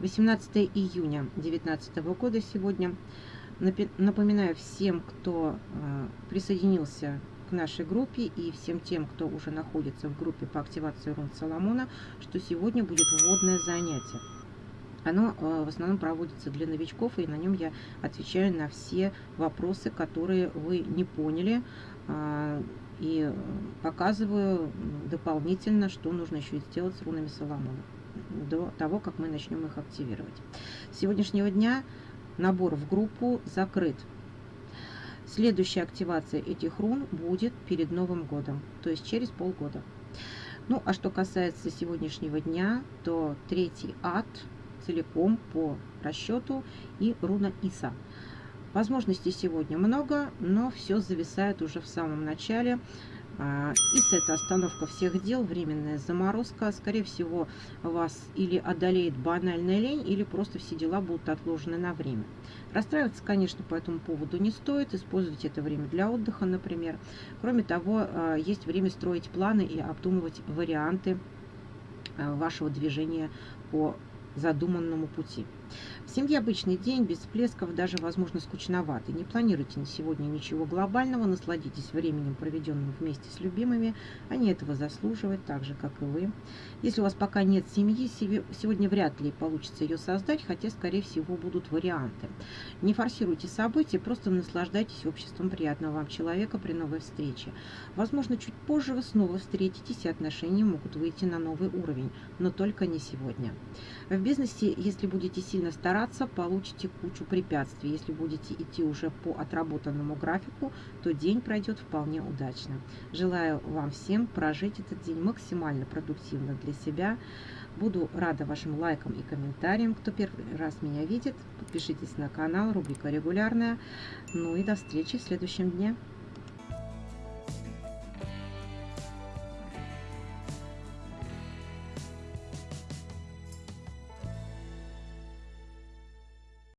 18 июня 2019 года сегодня. Напоминаю всем, кто э, присоединился к нашей группе и всем тем, кто уже находится в группе по активации рун Соломона, что сегодня будет вводное занятие. Оно э, в основном проводится для новичков, и на нем я отвечаю на все вопросы, которые вы не поняли, а, и показываю дополнительно, что нужно еще сделать с рунами Соломона до того, как мы начнем их активировать. С сегодняшнего дня набор в группу закрыт. Следующая активация этих рун будет перед Новым годом, то есть через полгода. Ну, а что касается сегодняшнего дня, то третий ад целиком по расчету и руна Иса. Возможностей сегодня много, но все зависает уже в самом начале. А, ИС это остановка всех дел, временная заморозка. Скорее всего, вас или одолеет банальная лень, или просто все дела будут отложены на время. Расстраиваться, конечно, по этому поводу не стоит. Использовать это время для отдыха, например. Кроме того, а, есть время строить планы и обдумывать варианты а, вашего движения по задуманному пути. В семье обычный день, без всплесков, даже, возможно, скучноватый. Не планируйте на сегодня ничего глобального, насладитесь временем, проведенным вместе с любимыми. Они этого заслуживают, так же, как и вы. Если у вас пока нет семьи, сегодня вряд ли получится ее создать, хотя, скорее всего, будут варианты. Не форсируйте события, просто наслаждайтесь обществом приятного вам человека при новой встрече. Возможно, чуть позже вы снова встретитесь, и отношения могут выйти на новый уровень, но только не сегодня. В бизнесе, если будете сильно стараться, стараться, получите кучу препятствий. Если будете идти уже по отработанному графику, то день пройдет вполне удачно. Желаю вам всем прожить этот день максимально продуктивно для себя. Буду рада вашим лайкам и комментариям. Кто первый раз меня видит, подпишитесь на канал, рубрика регулярная. Ну и до встречи в следующем дне.